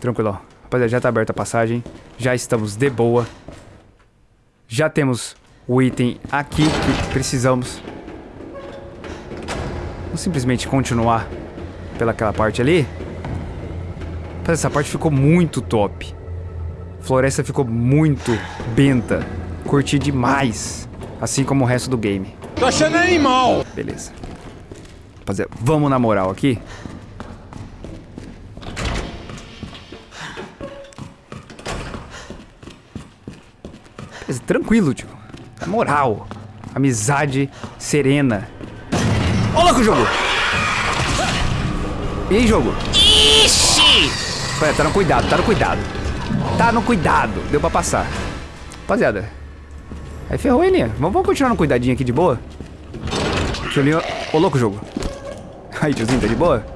Tranquilo. Rapaziada, já tá aberta a passagem. Já estamos de boa. Já temos o item aqui que precisamos. Vamos simplesmente continuar pelaquela parte ali. Essa parte ficou muito top. Floresta ficou muito benta. Curti demais. Assim como o resto do game. Tô achando animal! Beleza. Rapaziada, vamos na moral aqui. Tranquilo, tio. Na moral. Amizade serena. Ô, louco, jogo! E aí, jogo? Ixi! Pera, tá no cuidado, tá no cuidado. Tá no cuidado. Deu pra passar. Rapaziada. Aí ferrou ele. Vamos, vamos continuar no cuidadinho aqui de boa? Que eu li... Ô, louco, jogo. Aí, tiozinho, tá de boa?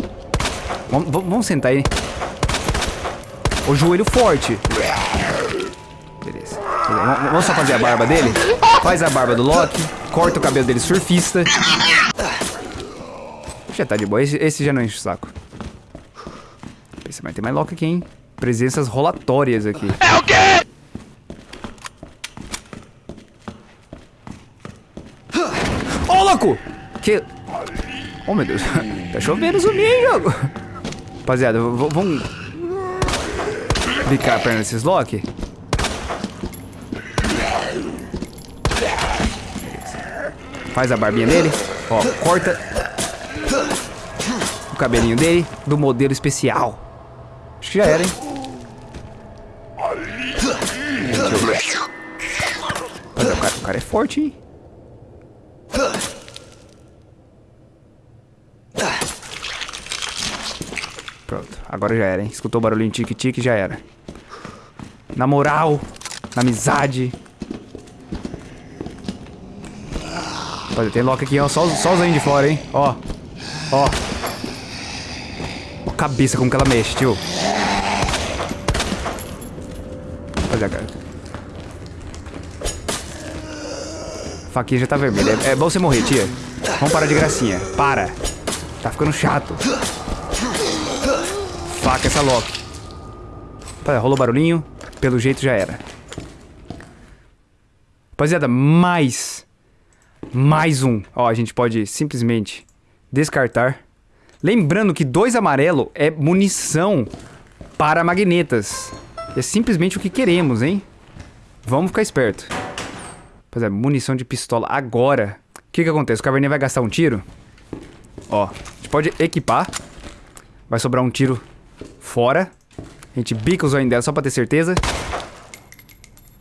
Vamos, vamos, vamos sentar aí. O joelho forte. Vamos, só fazer a barba dele? Faz a barba do Loki. Corta o cabelo dele surfista. Já tá de boa. Esse, esse já não enche o saco. Pensa, mas tem mais Loki aqui, hein? Presenças rolatórias aqui. É o quê? Ô, louco! Que... Oh, meu Deus. Tá chovendo zumbi, hein, jogo? Rapaziada, vamos... Bicar a perna desses Loki? Faz a barbinha dele. Ó, corta... O cabelinho dele do modelo especial. Acho que já era, hein? Rapaziada, o cara, o cara é forte, hein? Pronto, agora já era, hein? Escutou o barulhinho tique-tique, já era. Na moral, na amizade. Olha, tem Loki aqui, ó. Só, só os aí de fora, hein? Ó. Ó. Ó a cabeça como que ela mexe, tio. Olha, cara. Faquinha já tá vermelha. É, é bom você morrer, tia. Vamos parar de gracinha. Para. Tá ficando chato. Faca essa Loki. Tá, rolou barulhinho. Pelo jeito já era. Rapaziada, mais. Mais um. Ó, a gente pode simplesmente descartar. Lembrando que dois amarelo é munição para magnetas. É simplesmente o que queremos, hein? Vamos ficar esperto. Rapaziada, munição de pistola agora. O que que acontece? O caverninha vai gastar um tiro. Ó, a gente pode equipar. Vai sobrar um tiro fora. A gente bica o zóio dela só pra ter certeza.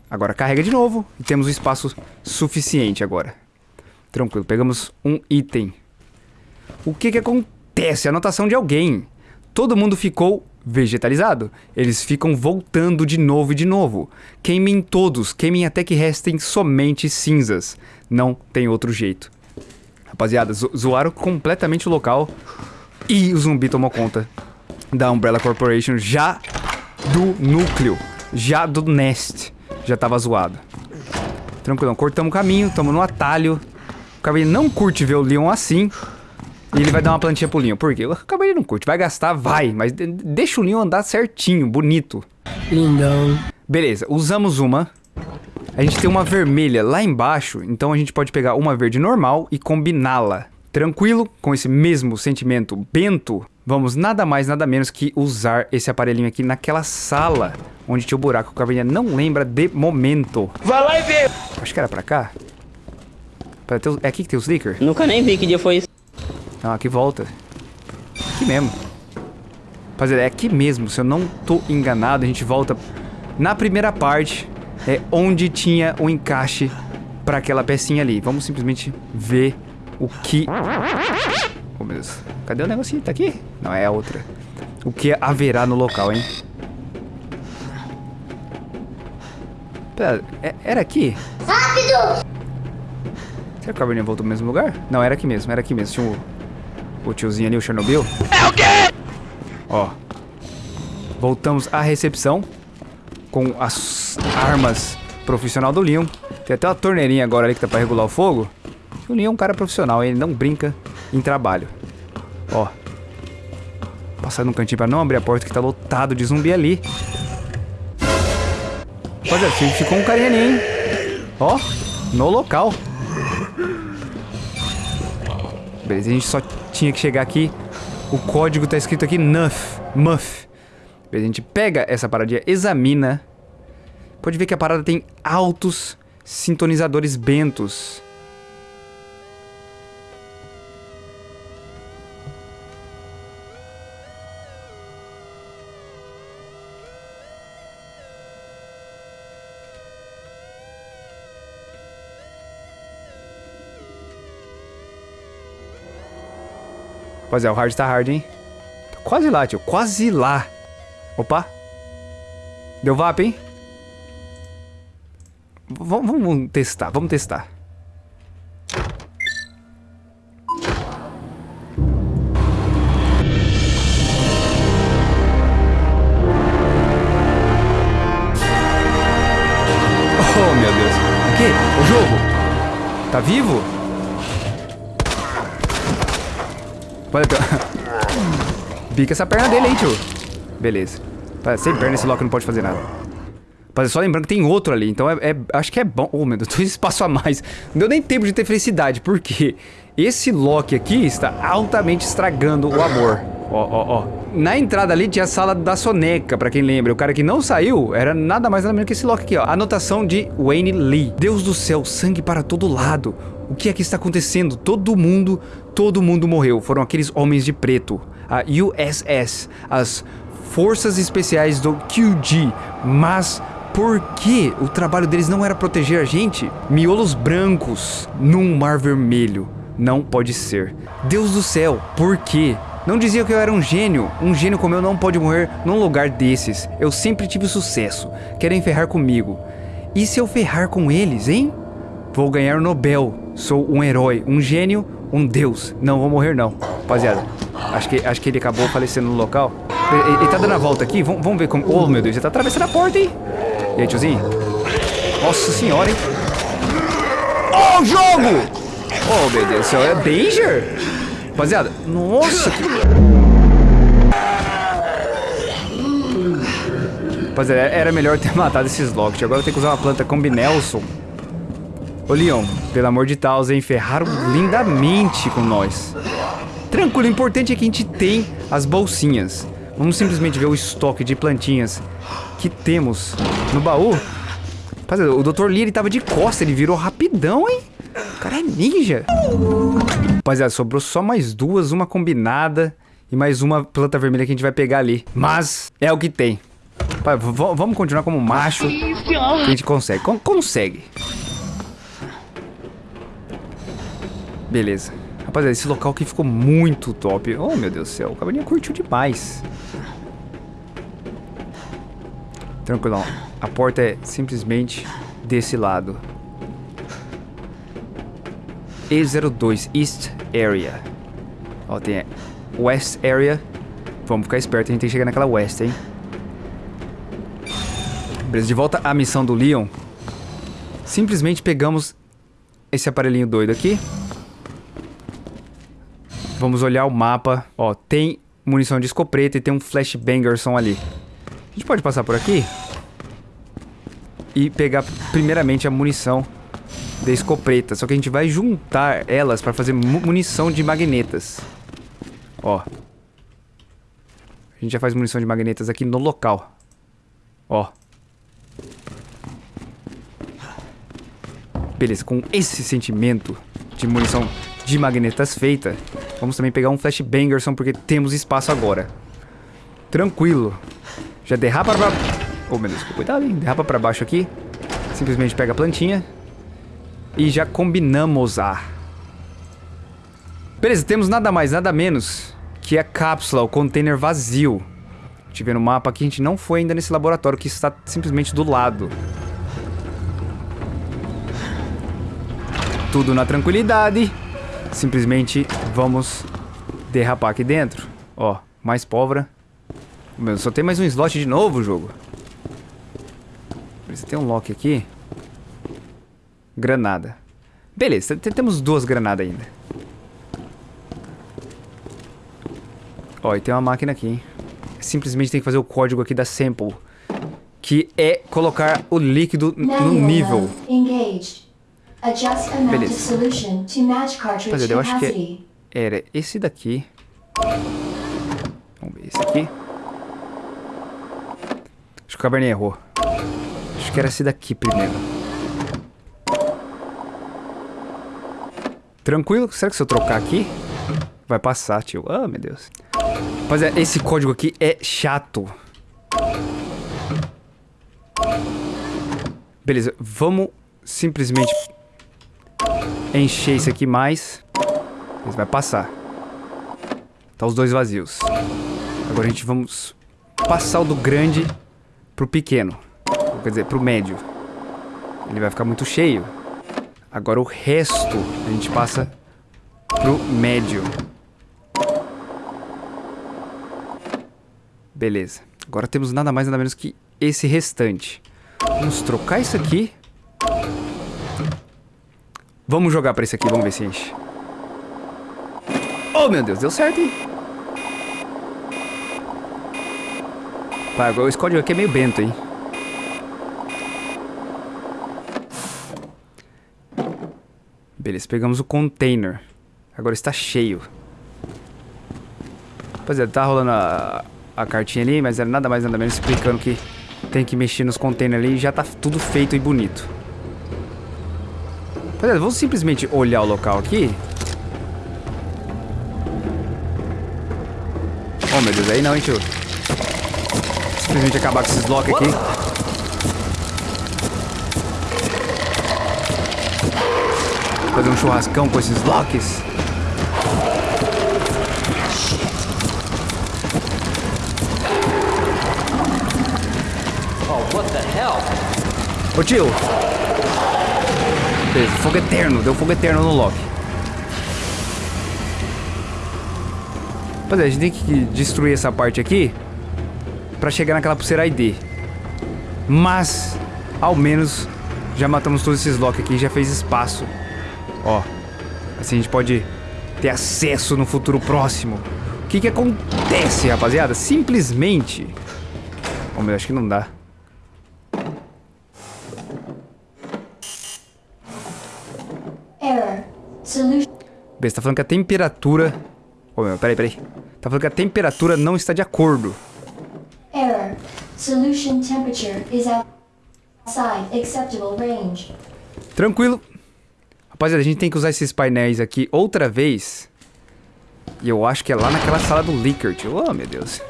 Agora carrega de novo. E temos um espaço suficiente agora. Tranquilo, pegamos um item. O que que acontece? Anotação de alguém. Todo mundo ficou vegetalizado. Eles ficam voltando de novo e de novo. Queimem todos, queimem até que restem somente cinzas. Não tem outro jeito. Rapaziada, zo- zoaram completamente o local. E o zumbi tomou conta da Umbrella Corporation já do núcleo, já do Nest. Já tava zoado. Tranquilão, cortamos o caminho, tamo no atalho. O Cavaleiro não curte ver o Leon assim. E ele vai dar uma plantinha pro Leon. Por quê? O Cavaleiro não curte. Vai gastar, vai. Mas de- deixa o Leon andar certinho, bonito. Lindão. Beleza, usamos uma. A gente tem uma vermelha lá embaixo, então a gente pode pegar uma verde normal e combiná-la. Tranquilo, com esse mesmo sentimento bento, vamos nada mais nada menos que usar esse aparelhinho aqui naquela sala onde tinha o buraco. que O Caverninha não lembra de momento. Vai lá e vê! Acho que era pra cá. Pra ter os- É aqui que tem os Slicker? Nunca nem vi que dia foi isso. Não, aqui volta. Aqui mesmo. Rapaziada, é aqui mesmo. Se eu não tô enganado, a gente volta na primeira parte. É onde tinha o encaixe pra aquela pecinha ali. Vamos simplesmente ver o que... Oh, meu Deus. Cadê o negocinho? Tá aqui? Não, é a outra. O que haverá no local, hein? Pera, é- era aqui? Rápido! Será que o Caverninha voltou pro mesmo lugar? Não, era aqui mesmo, era aqui mesmo. Tinha o, o tiozinho ali, o Chernobyl. É o quê? Ó. Voltamos à recepção com as armas profissional do Leon. Tem até uma torneirinha agora ali que tá pra regular o fogo. O Leon é um cara profissional, ele não brinca em trabalho. Ó. Passar num cantinho pra não abrir a porta que tá lotado de zumbi ali. Rapaziada, ficou um carinha ali, hein? Ó, no local. Beleza, a gente só tinha que chegar aqui. O código tá escrito aqui NUF. MUF. Beleza, a gente pega essa paradinha, examina. Pode ver que a parada tem altos sintonizadores bentos. Rapaziada, o hard tá hard, hein? Tô quase lá, tio. Quase lá. Opa. Deu VAP, hein? V vamos testar, vamos testar. Pica essa perna dele aí, tio. Beleza. Sem perna esse Loki não pode fazer nada. Mas só lembrando que tem outro ali, então é, é, acho que é bom. Oh, meu Deus, dois espaço a mais. Não deu nem tempo de ter felicidade, porque esse Loki aqui está altamente estragando o amor. Ó, ó, ó. Na entrada ali tinha a sala da soneca, pra quem lembra. O cara que não saiu era nada mais nada menos que esse Loki aqui, ó. Anotação de Wayne Lee. Deus do céu, sangue para todo lado. O que aqui está acontecendo? Todo mundo, todo mundo morreu. Foram aqueles homens de preto. A USS, as Forças Especiais do QG. Mas por que o trabalho deles não era proteger a gente? Miolos brancos num mar vermelho. Não pode ser. Deus do céu, por quê? Não dizia que eu era um gênio. Um gênio como eu não pode morrer num lugar desses. Eu sempre tive sucesso. Querem ferrar comigo. E se eu ferrar com eles, hein? Vou ganhar o Nobel. Sou um herói, um gênio, um deus. Não vou morrer não. Rapaziada, acho que, acho que ele acabou falecendo no local. Ele, ele tá dando a volta aqui. Vamos, ver como... Oh, meu Deus, ele tá atravessando a porta, hein? E aí, tiozinho? Nossa senhora, hein? Oh, jogo! Oh, meu Deus do céu, é Danger? Rapaziada, nossa, que... Rapaziada, era melhor ter matado esses Locked. Agora eu tenho que usar uma planta com Nelson. Ô, Leon, pelo amor de Deus, hein? Ferraram lindamente com nós. Tranquilo, o importante é que a gente tem as bolsinhas. Vamos simplesmente ver o estoque de plantinhas que temos no baú. Rapaziada, o Dr. Lee, ele tava de costa, ele virou rapidão, hein? O cara é ninja. Rapaziada, sobrou só mais duas, uma combinada e mais uma planta vermelha que a gente vai pegar ali. Mas é o que tem. vamos continuar como macho. A gente consegue. Con consegue. Beleza. Rapaziada, esse local aqui ficou muito top. Oh, meu Deus do céu. O cabaninha curtiu demais. Tranquilão. A porta é simplesmente desse lado. E02 East Area. Ó, tem West Area. Vamos ficar esperto, a gente tem que chegar naquela West, hein? Beleza, de volta à missão do Leon. Simplesmente pegamos esse aparelhinho doido aqui. Vamos olhar o mapa. Ó, tem munição de escopeta e tem um flashbangerson ali. A gente pode passar por aqui? E pegar primeiramente a munição de escopeta. Só que a gente vai juntar elas para fazer munição de magnetas. Ó. A gente já faz munição de magnetas aqui no local. Ó. Beleza, com esse sentimento de munição de magnetas feita, vamos também pegar um flashbangerson porque temos espaço agora. Tranquilo. Já derrapa pra... Oh, meu Deus, cuidado, hein? Derrapa pra baixo aqui. Simplesmente pega a plantinha. E já combinamos a... Beleza, temos nada mais, nada menos que a cápsula, o container vazio. Vê no mapa que a gente não foi ainda nesse laboratório, que está simplesmente do lado. Tudo na tranquilidade. Simplesmente vamos derrapar aqui dentro. Ó, mais pólvora. Meu, só tem mais um slot de novo, jogo. Tem um lock aqui. Granada. Beleza, temos duas granadas ainda. Ó, e tem uma máquina aqui, hein? Simplesmente tem que fazer o código aqui da sample. Que é colocar o líquido no nível. amount Beleza. of solution to match cartridge Rapaziada, eu acho que é- era esse daqui. Vamos ver esse aqui. Acho que o Cabernet errou. Acho que era esse daqui primeiro. Tranquilo? Será que se eu trocar aqui, vai passar, tio? Ah, meu Deus. Rapaziada, esse código aqui é chato. Beleza, vamos simplesmente encher isso aqui mais. Beleza, vai passar. Tá os dois vazios. Agora a gente vamos passar o do grande pro pequeno. Quer dizer, pro médio. Ele vai ficar muito cheio. Agora o resto a gente passa pro médio. Beleza. Agora temos nada mais nada menos que esse restante. Vamos trocar isso aqui. Vamos jogar pra esse aqui, vamos ver se enche. Oh, meu Deus, deu certo, hein? Tá, agora esse código aqui é meio bento, hein? Beleza, pegamos o container. Agora está cheio. Rapaziada, tá rolando a, a cartinha ali, mas era nada mais nada menos explicando que tem que mexer nos containers ali e já tá tudo feito e bonito. Rapaziada, vamos simplesmente olhar o local aqui. Oh, meu Deus, aí não, hein, tio? Simplesmente acabar com esses locks aqui. Fazer um churrascão com esses locks. Oh, what the hell? Ô tio! Beleza, fogo eterno, deu fogo eterno no Loki. Rapaziada, a gente tem que destruir essa parte aqui pra chegar naquela pulseira ID. Mas, ao menos, já matamos todos esses Loki aqui, já fez espaço. Ó, assim a gente pode ter acesso no futuro próximo. O que que acontece, rapaziada? Simplesmente... Oh, meu, acho que não dá. Error. Solution. Beleza, tá falando que a temperatura... Ô, meu, peraí, peraí. Tá falando que a temperatura não está de acordo. Error. Solution temperature is outside acceptable range. Tranquilo. Rapaziada, a gente tem que usar esses painéis aqui outra vez. E eu acho que é lá naquela sala do Licker, tio. Oh, meu Deus.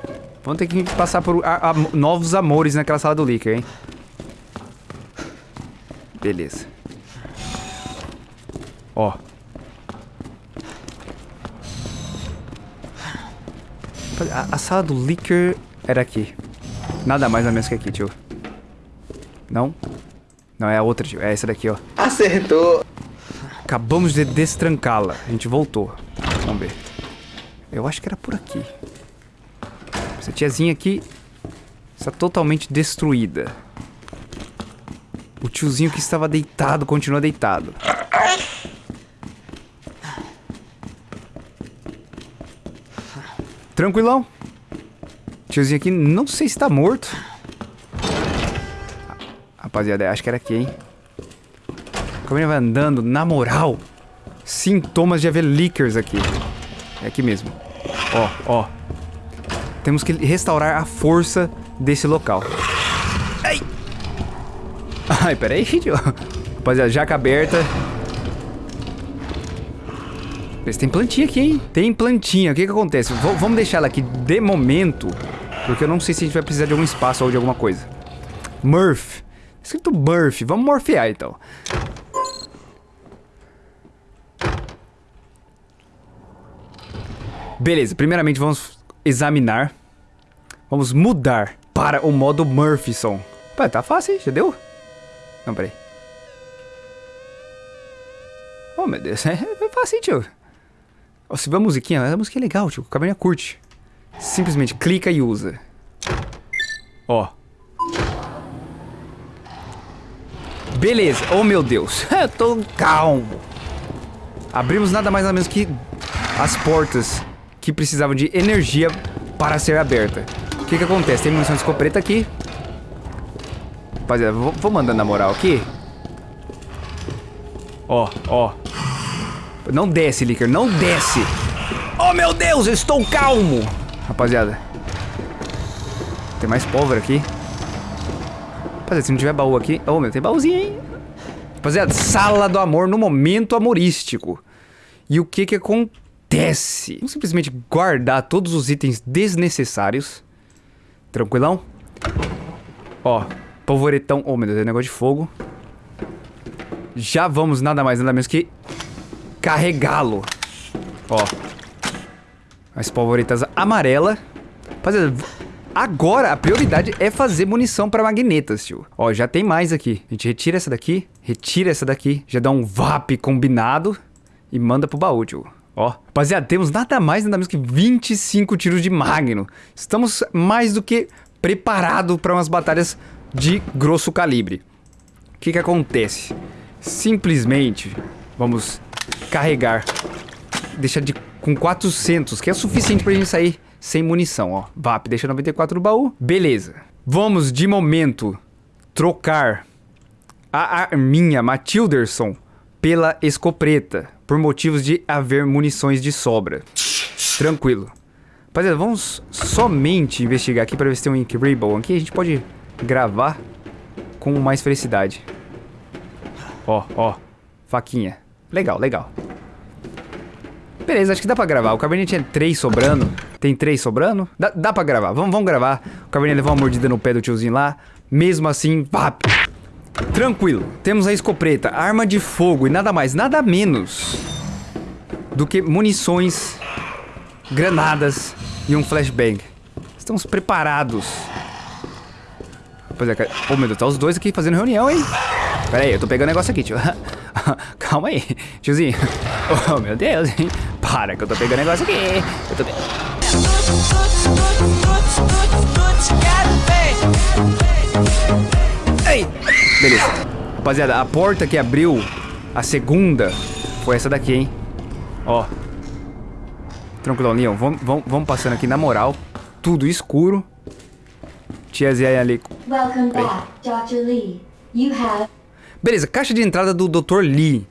Vamos ter que passar por a- a- novos amores naquela sala do Licker, hein? Beleza. Ó. A, a sala do Licker era aqui. Nada mais ou menos que aqui, tio. Não? Não, é a outra, tio. É essa daqui, ó. Acertou. Acabamos de destrancá-la. A gente voltou. Vamos ver. Eu acho que era por aqui. Essa tiazinha aqui está totalmente destruída. O tiozinho que estava deitado continua deitado. Tranquilão. Tiozinho aqui, não sei se está morto. Rapaziada, acho que era aqui, hein? Como ele vai andando, na moral, sintomas de haver leakers aqui. É aqui mesmo. Ó, ó. Temos que restaurar a força desse local. Ai! Ai, peraí, tio. Rapaziada, jaca aberta. Tem plantinha aqui, hein? Tem plantinha. O que que acontece? V vamos deixar ela aqui de momento. Porque eu não sei se a gente vai precisar de algum espaço ou de alguma coisa. Murph. Escrito Murph. Vamos morfear, então. Beleza, primeiramente vamos examinar. Vamos mudar para o modo Murphyson. Pô, tá fácil, hein? Já deu? Não, peraí. Oh, meu Deus, é, fácil, tio. Se vê a musiquinha, a musiquinha é legal, tio. O caverninha curte. Simplesmente clica e usa. Ó. Beleza. Oh, meu Deus. Eu tô calmo. Abrimos nada mais nada menos que as portas que precisavam de energia para ser aberta. O que que acontece? Tem munição de escopeta aqui. Rapaziada, vou, vou mandando na moral aqui. Ó, ó. Não desce, Licker, não desce. Oh, meu Deus, eu estou calmo. Rapaziada. Tem mais pólvora aqui. Rapaziada, se não tiver baú aqui... Oh, meu, tem baúzinho, hein? Rapaziada, sala do amor no momento amorístico. E o que que acontece? Vamos simplesmente guardar todos os itens desnecessários. Tranquilão? Ó, polvoretão. Oh, meu Deus, é negócio de fogo. Já vamos nada mais, nada menos que carregá-lo. Ó. As polvoretas amarela. Rapaziada, agora a prioridade é fazer munição para magnetas, tio. Ó, já tem mais aqui. A gente retira essa daqui, retira essa daqui, já dá um VAP combinado e manda pro baú, tio. Ó, rapaziada, temos nada mais, nada menos que 25 tiros de Magno. Estamos mais do que preparados para umas batalhas de grosso calibre. O que que acontece? Simplesmente vamos carregar, deixar de com 400, que é suficiente pra gente sair sem munição, ó. VAP, deixa 94 no baú. Beleza. Vamos, de momento, trocar a arminha Matilderson pela escopeta, por motivos de haver munições de sobra. Tranquilo. Rapaziada, vamos somente investigar aqui para ver se tem um Incredible. Aqui a gente pode gravar com mais felicidade. Ó, ó. Faquinha. Legal, legal. Beleza, acho que dá pra gravar. O Cabernet tinha três sobrando. Tem três sobrando? Dá, dá pra gravar. Vamos, vamos gravar. O Cabernet levou uma mordida no pé do tiozinho lá. Mesmo assim, vap. Tranquilo. Temos a escopeta, arma de fogo e nada mais, nada menos do que munições, granadas e um flashbang. Estamos preparados. Pois é, cara. Oh, meu Deus, tá os dois aqui fazendo reunião, hein? Pera aí, eu tô pegando negócio aqui, tio. Calma aí, tiozinho. Oh, meu Deus, hein? Para que eu tô pegando negócio aqui. Eu tô... Ei! Beleza. Rapaziada, a porta que abriu a segunda foi essa daqui, hein? Ó. Tranquilão, Leon. Vamos, vamos, vamos passando aqui na moral. Tudo escuro. Tiazinha ali. Welcome back, Dr. Lee. You have Beleza, caixa de entrada do Dr. Lee.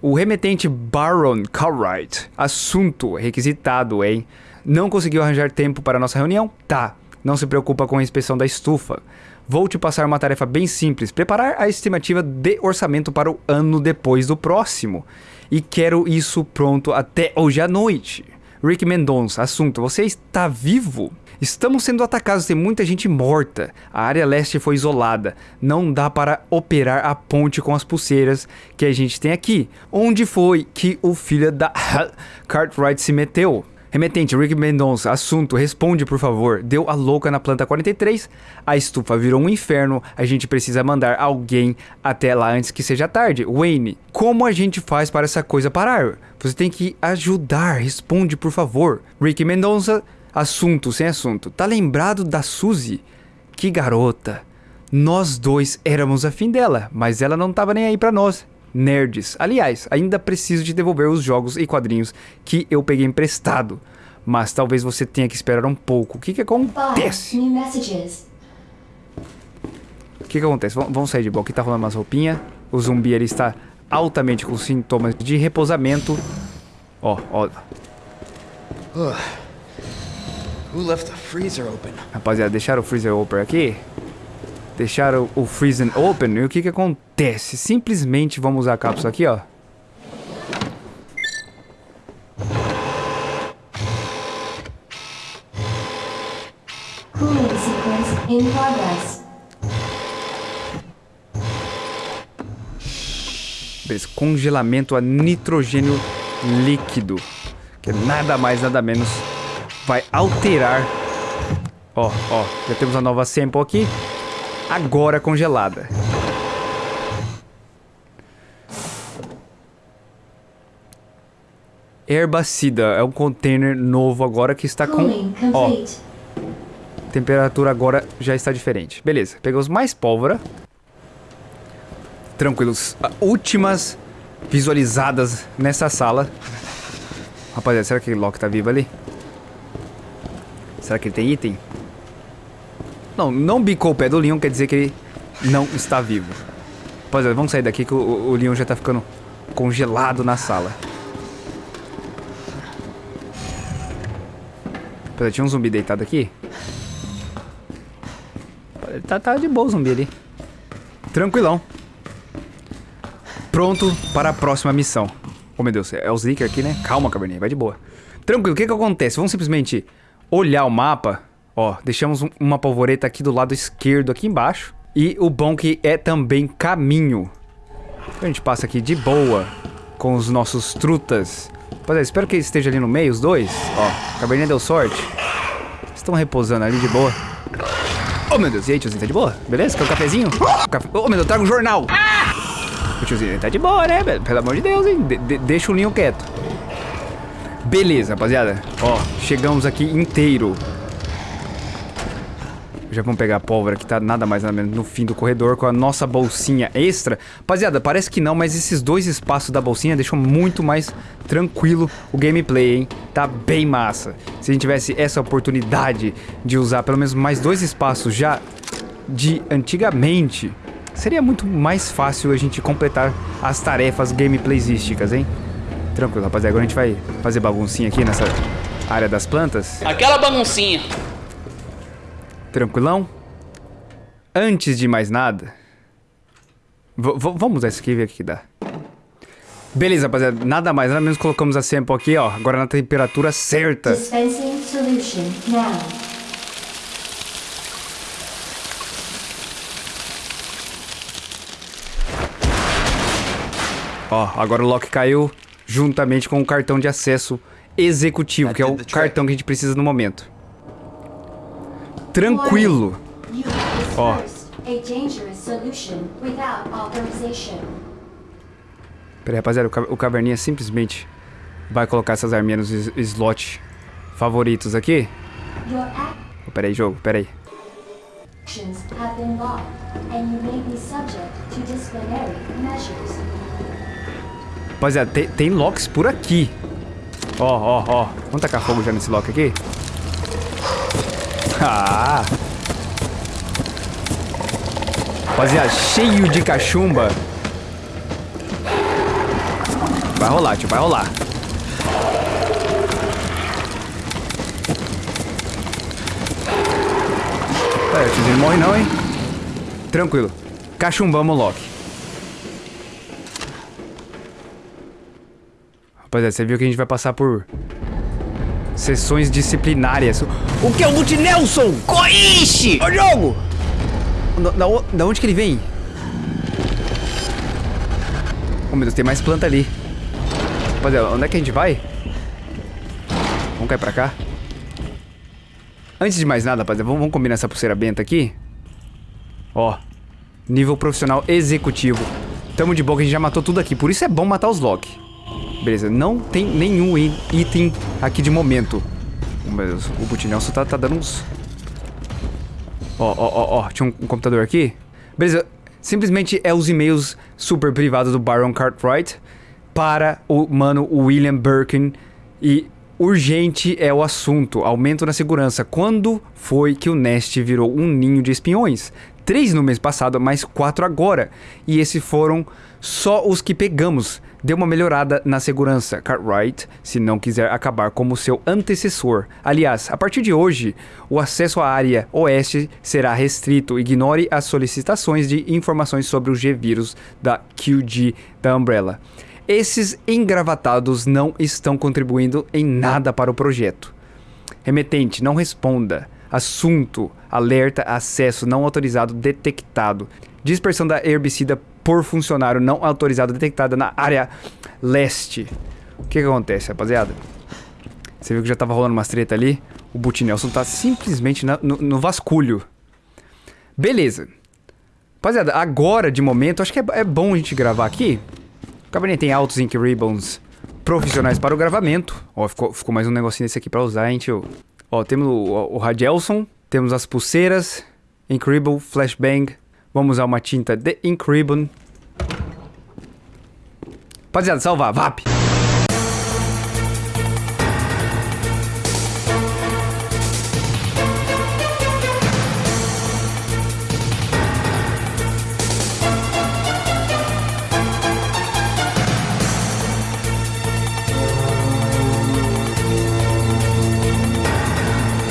O remetente Baron Cartwright. Assunto requisitado, hein? Não conseguiu arranjar tempo para nossa reunião? Tá. Não se preocupa com a inspeção da estufa. Vou te passar uma tarefa bem simples: preparar a estimativa de orçamento para o ano depois do próximo. E quero isso pronto até hoje à noite. Rick Mendonça, assunto: você está vivo? Estamos sendo atacados, tem muita gente morta. A área leste foi isolada. Não dá para operar a ponte com as pulseiras que a gente tem aqui. Onde foi que o filho da Cartwright se meteu? Remetente, Rick Mendonça, assunto, responde por favor. Deu a louca na planta 43, a estufa virou um inferno, a gente precisa mandar alguém até lá antes que seja tarde. Wayne, como a gente faz para essa coisa parar? Você tem que ajudar, responde por favor. Rick Mendonça, assunto sem assunto. Tá lembrado da Suzy? Que garota. Nós dois éramos afim dela, mas ela não tava nem aí pra nós. Nerds. Aliás, ainda preciso de devolver os jogos e quadrinhos que eu peguei emprestado. Mas talvez você tenha que esperar um pouco. O que que acontece? O que que acontece? Vamos vamos sair de boa. Aqui tá rolando umas roupinhas. O zumbi ali está altamente com sintomas de repousamento. Ó, ó. Who left the freezer open? Rapaziada, deixaram o freezer open aqui. Deixaram o freezer open. E o que que acontece? Simplesmente vamos usar a cápsula aqui, ó. In. Beleza, congelamento a nitrogênio líquido. Que é nada mais, nada menos vai alterar. Ó, ó, já temos a nova sample aqui. Agora congelada. Herbacida é um container novo agora que está com. Ó, temperatura agora já está diferente. Beleza, pegamos mais pólvora. Tranquilos. Últimas visualizadas nessa sala. Rapaziada, será que o Loki tá vivo ali? Será que ele tem item? Não, não bicou o pé do Leon, quer dizer que ele não está vivo. Rapaziada, vamos sair daqui que o, o Leon já tá ficando congelado na sala. Rapaziada, tinha um zumbi deitado aqui. Tá, tá de boa o zumbi ali. Tranquilão. Pronto para a próxima missão. Oh, meu Deus, é o Zlicker aqui, né? Calma, caverninha, vai de boa. Tranquilo, o que que acontece? Vamos simplesmente olhar o mapa. Ó, deixamos um- uma polvoreta aqui do lado esquerdo, aqui embaixo. E o bom que é também caminho. A gente passa aqui de boa com os nossos trutas. Rapaziada, espero que esteja ali no meio, os dois. Ó, caverninha deu sorte. Estão repousando ali de boa. Oh, meu Deus, e aí, tiozinho, tá de boa? Beleza? Quer um cafezinho? Oh, meu Deus, traga um jornal! O tiozinho, tá de boa, né? Pelo amor de Deus, hein? De- de- deixa o Linho quieto. Beleza, rapaziada. Ó, chegamos aqui inteiro. Já vamos pegar a pólvora que tá nada mais nada menos no fim do corredor com a nossa bolsinha extra. Rapaziada, parece que não, mas esses dois espaços da bolsinha deixam muito mais tranquilo o gameplay, hein? Tá bem massa. Se a gente tivesse essa oportunidade de usar pelo menos mais dois espaços já de antigamente, seria muito mais fácil a gente completar as tarefas gameplaysísticas, hein? Tranquilo, rapaziada. Agora a gente vai fazer baguncinha aqui nessa área das plantas. Aquela baguncinha. Tranquilão? Antes de mais nada, vamos usar isso aqui e ver o que que dá. Beleza, rapaziada. Nada mais, nada menos colocamos a sample aqui, ó. Agora na temperatura certa. Dispensing solution now. Ó, agora o lock caiu juntamente com o cartão de acesso executivo, que é o cartão que a gente precisa no momento. Tranquilo. You have Oh. dispersed a dangerous solution without authorization. Pera aí, rapaziada, o, ca- o caverninha simplesmente vai colocar essas arminhas nos is- slot favoritos aqui. Oh, pera aí, jogo, pera aí. actions have been logged, and you may be subject to disciplinary measures. Rapaziada, tem, tem locks por aqui. Ó, ó, ó. Vamos tacar fogo já nesse lock aqui? Ah! Rapaziada, cheio de cachumba. Vai rolar, tio, vai rolar. É, o tiozinho não morre não, hein? Tranquilo. Cachumbamos o Loki. Rapaziada, você viu que a gente vai passar por sessões disciplinárias. O que é o Multi Nelson? Coiche! Ô jogo! Da, da, o- da onde que ele vem? Oh meu Deus, tem mais planta ali. Rapaziada, onde é que a gente vai? Vamos cair pra cá? Antes de mais nada, rapaziada, vamos, vamos combinar essa pulseira benta aqui. Ó, nível profissional executivo. Tamo de boa que a gente já matou tudo aqui, por isso é bom matar os Loki. Beleza, não tem nenhum item aqui de momento. O Butinelson tá, tá dando uns... Ó, ó, ó, ó, tinha um, um computador aqui. Beleza, simplesmente é os e-mails super privados do Baron Cartwright para o mano William Birkin e urgente é o assunto, aumento na segurança. Quando foi que o Nest virou um ninho de espiões? Três no mês passado, mais quatro agora. E esses foram só os que pegamos. Deu uma melhorada na segurança, Cartwright, se não quiser acabar como seu antecessor. Aliás, a partir de hoje, o acesso à área oeste será restrito. Ignore as solicitações de informações sobre o G-Vírus da QG da Umbrella. Esses engravatados não estão contribuindo em nada para o projeto. Remetente, não responda. Assunto, alerta, acesso não autorizado detectado. Dispersão da herbicida por funcionário não autorizado detectada na área leste. O que, que acontece, rapaziada? Você viu que já tava rolando umas treta ali? O Butinelson tá simplesmente na- no, no vasculho. Beleza. Rapaziada, agora, de momento, acho que é, é bom a gente gravar aqui. O Cabernet tem altos Ink Ribbons profissionais para o gravamento. Ó, ficou, ficou mais um negocinho desse aqui pra usar, hein, tio? Ó, temos o, o Radielson, temos as pulseiras, Ribbon, Flashbang. Vamos usar uma tinta de Ribbon. Rapaziada, salvar, VAP!